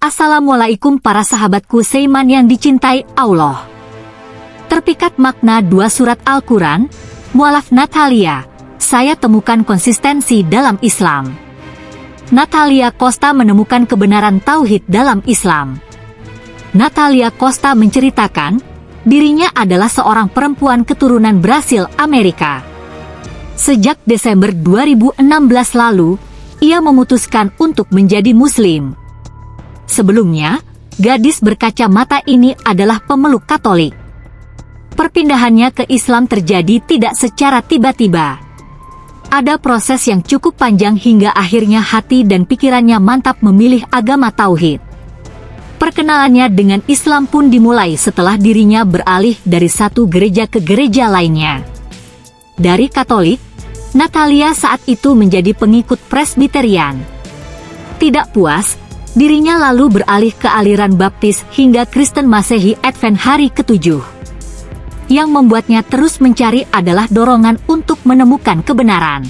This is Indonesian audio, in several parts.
Assalamualaikum para sahabatku Seiman yang dicintai Allah. Terpikat makna dua surat Al-Quran, mualaf Natalia, saya temukan konsistensi dalam Islam. Natalia Costa menemukan kebenaran tauhid dalam Islam. Natalia Costa menceritakan, dirinya adalah seorang perempuan keturunan Brasil, Amerika. Sejak Desember 2016 lalu, ia memutuskan untuk menjadi Muslim. Sebelumnya, gadis berkacamata ini adalah pemeluk Katolik. Perpindahannya ke Islam terjadi tidak secara tiba-tiba. Ada proses yang cukup panjang hingga akhirnya hati dan pikirannya mantap memilih agama Tauhid. Perkenalannya dengan Islam pun dimulai setelah dirinya beralih dari satu gereja ke gereja lainnya. Dari Katolik, Natalia saat itu menjadi pengikut Presbyterian. Tidak puas, Dirinya lalu beralih ke aliran baptis hingga Kristen Masehi Advent hari ketujuh. Yang membuatnya terus mencari adalah dorongan untuk menemukan kebenaran.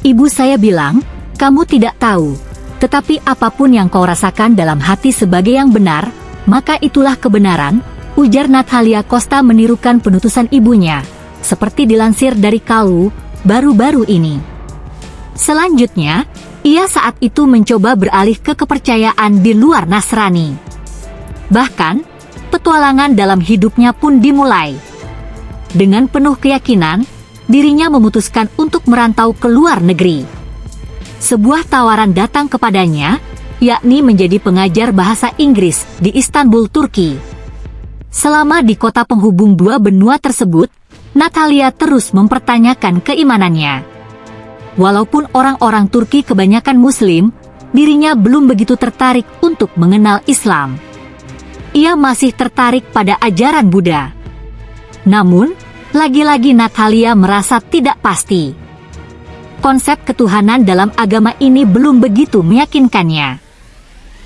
Ibu saya bilang, kamu tidak tahu, tetapi apa pun yang kau rasakan dalam hati sebagai yang benar, maka itulah kebenaran, ujar Natalia Costa menirukan penutusan ibunya, seperti dilansir dari Kalu, baru-baru ini. Selanjutnya, ia saat itu mencoba beralih ke kepercayaan di luar Nasrani. Bahkan, petualangan dalam hidupnya pun dimulai. Dengan penuh keyakinan, dirinya memutuskan untuk merantau ke luar negeri. Sebuah tawaran datang kepadanya, yakni menjadi pengajar bahasa Inggris di Istanbul, Turki. Selama di kota penghubung dua benua tersebut, Natalia terus mempertanyakan keimanannya. Walaupun orang-orang Turki kebanyakan Muslim, dirinya belum begitu tertarik untuk mengenal Islam. Ia masih tertarik pada ajaran Buddha. Namun, lagi-lagi Natalia merasa tidak pasti. Konsep ketuhanan dalam agama ini belum begitu meyakinkannya.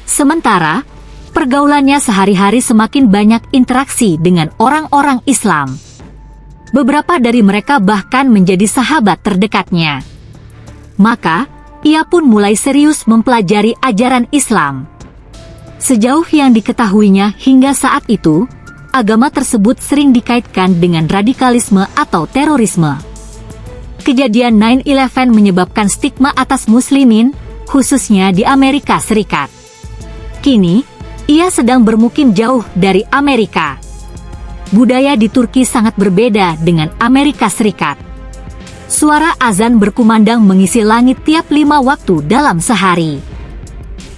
Sementara, pergaulannya sehari-hari semakin banyak interaksi dengan orang-orang Islam. Beberapa dari mereka bahkan menjadi sahabat terdekatnya. Maka, ia pun mulai serius mempelajari ajaran Islam. Sejauh yang diketahuinya hingga saat itu, agama tersebut sering dikaitkan dengan radikalisme atau terorisme. Kejadian 9-11 menyebabkan stigma atas muslimin, khususnya di Amerika Serikat. Kini, ia sedang bermukim jauh dari Amerika. Budaya di Turki sangat berbeda dengan Amerika Serikat Suara azan berkumandang mengisi langit tiap lima waktu dalam sehari.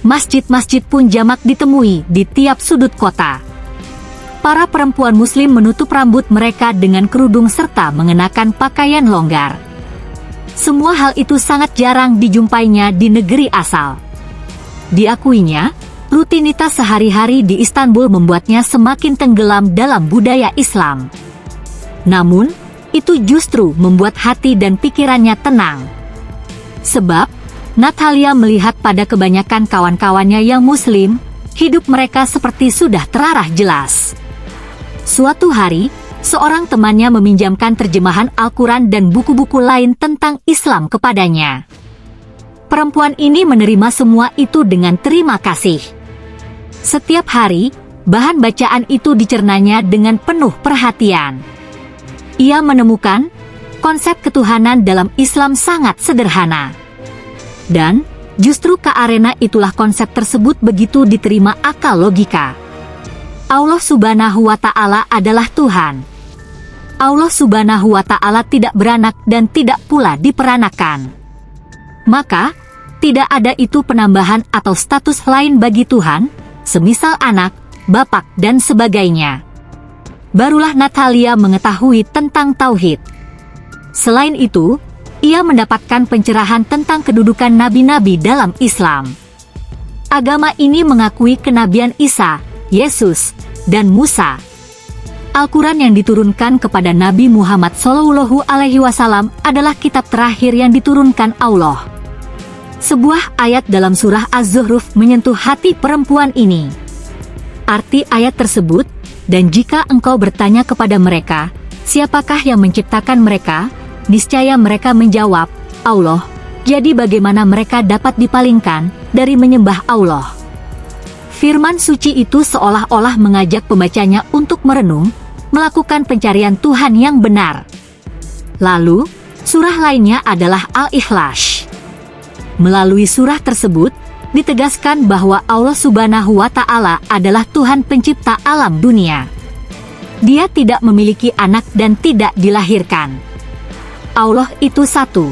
Masjid-masjid pun jamak ditemui di tiap sudut kota. Para perempuan muslim menutup rambut mereka dengan kerudung serta mengenakan pakaian longgar. Semua hal itu sangat jarang dijumpainya di negeri asal. Diakuinya, rutinitas sehari-hari di Istanbul membuatnya semakin tenggelam dalam budaya Islam. Namun, itu justru membuat hati dan pikirannya tenang. Sebab, Natalia melihat pada kebanyakan kawan-kawannya yang muslim, hidup mereka seperti sudah terarah jelas. Suatu hari, seorang temannya meminjamkan terjemahan Al-Quran dan buku-buku lain tentang Islam kepadanya. Perempuan ini menerima semua itu dengan terima kasih. Setiap hari, bahan bacaan itu dicernanya dengan penuh perhatian. Ia menemukan konsep ketuhanan dalam Islam sangat sederhana. Dan, justru ke arena itulah konsep tersebut begitu diterima akal logika. Allah subhanahu wa ta'ala adalah Tuhan. Allah subhanahu wa ta'ala tidak beranak dan tidak pula diperanakan. Maka, tidak ada itu penambahan atau status lain bagi Tuhan, semisal anak, bapak, dan sebagainya barulah Natalia mengetahui tentang Tauhid. Selain itu, ia mendapatkan pencerahan tentang kedudukan nabi-nabi dalam Islam. Agama ini mengakui kenabian Isa, Yesus, dan Musa. Al-Quran yang diturunkan kepada Nabi Muhammad Wasallam adalah kitab terakhir yang diturunkan Allah. Sebuah ayat dalam surah Az-Zuhruf menyentuh hati perempuan ini. Arti ayat tersebut dan jika engkau bertanya kepada mereka, siapakah yang menciptakan mereka? Niscaya mereka menjawab, Allah. Jadi bagaimana mereka dapat dipalingkan dari menyembah Allah? Firman suci itu seolah-olah mengajak pembacanya untuk merenung, melakukan pencarian Tuhan yang benar. Lalu, surah lainnya adalah Al-Ikhlas. Melalui surah tersebut, ditegaskan bahwa Allah Subhanahu wa Ta'ala adalah Tuhan Pencipta alam dunia. Dia tidak memiliki anak dan tidak dilahirkan. Allah itu satu.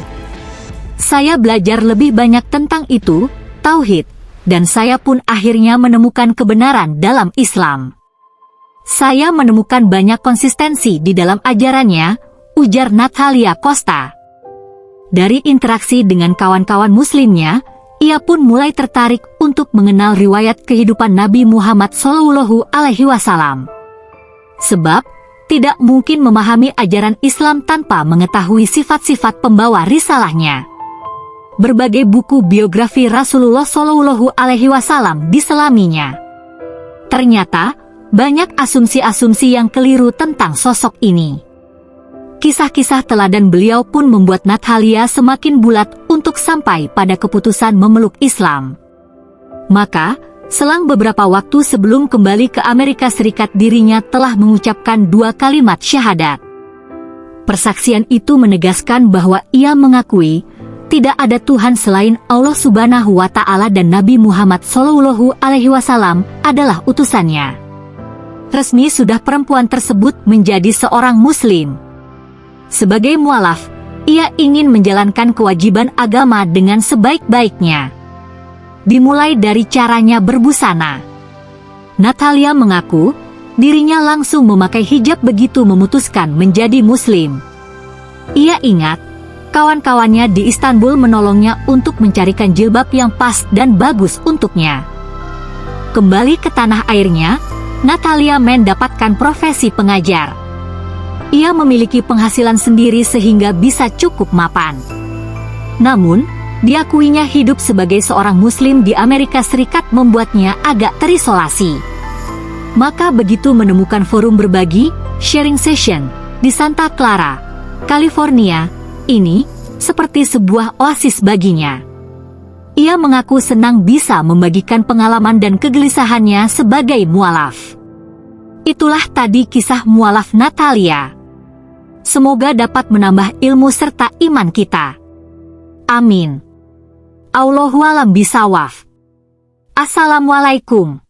Saya belajar lebih banyak tentang itu, tauhid, dan saya pun akhirnya menemukan kebenaran dalam Islam. Saya menemukan banyak konsistensi di dalam ajarannya, ujar Natalia Costa. Dari interaksi dengan kawan-kawan muslimnya, ia pun mulai tertarik untuk mengenal riwayat kehidupan Nabi Muhammad Shallallahu Alaihi Wasallam. Sebab, tidak mungkin memahami ajaran Islam tanpa mengetahui sifat-sifat pembawa risalahnya berbagai buku biografi Rasulullah Shallallahu Alaihi Wasallam diselaminya. Ternyata, banyak asumsi-asumsi yang keliru tentang sosok ini. Kisah-kisah teladan beliau pun membuat Natalia semakin bulat untuk sampai pada keputusan memeluk Islam. Maka, selang beberapa waktu sebelum kembali ke Amerika Serikat dirinya telah mengucapkan dua kalimat syahadat. Persaksian itu menegaskan bahwa ia mengakui tidak ada Tuhan selain Allah Subhanahu wa taala dan Nabi Muhammad Shallallahu alaihi wasallam adalah utusannya. Resmi sudah perempuan tersebut menjadi seorang muslim. Sebagai mualaf, ia ingin menjalankan kewajiban agama dengan sebaik-baiknya. Dimulai dari caranya berbusana. Natalia mengaku, dirinya langsung memakai hijab begitu memutuskan menjadi muslim. Ia ingat, kawan-kawannya di Istanbul menolongnya untuk mencarikan jilbab yang pas dan bagus untuknya. Kembali ke tanah airnya, Natalia mendapatkan profesi pengajar. Ia memiliki penghasilan sendiri sehingga bisa cukup mapan. Namun, diakuinya hidup sebagai seorang muslim di Amerika Serikat membuatnya agak terisolasi. Maka begitu menemukan forum berbagi, sharing session, di Santa Clara, California, ini seperti sebuah oasis baginya. Ia mengaku senang bisa membagikan pengalaman dan kegelisahannya sebagai mualaf. Itulah tadi kisah mualaf Natalia semoga dapat menambah ilmu serta iman kita. Amin. Allahualam bisawaf. Assalamualaikum.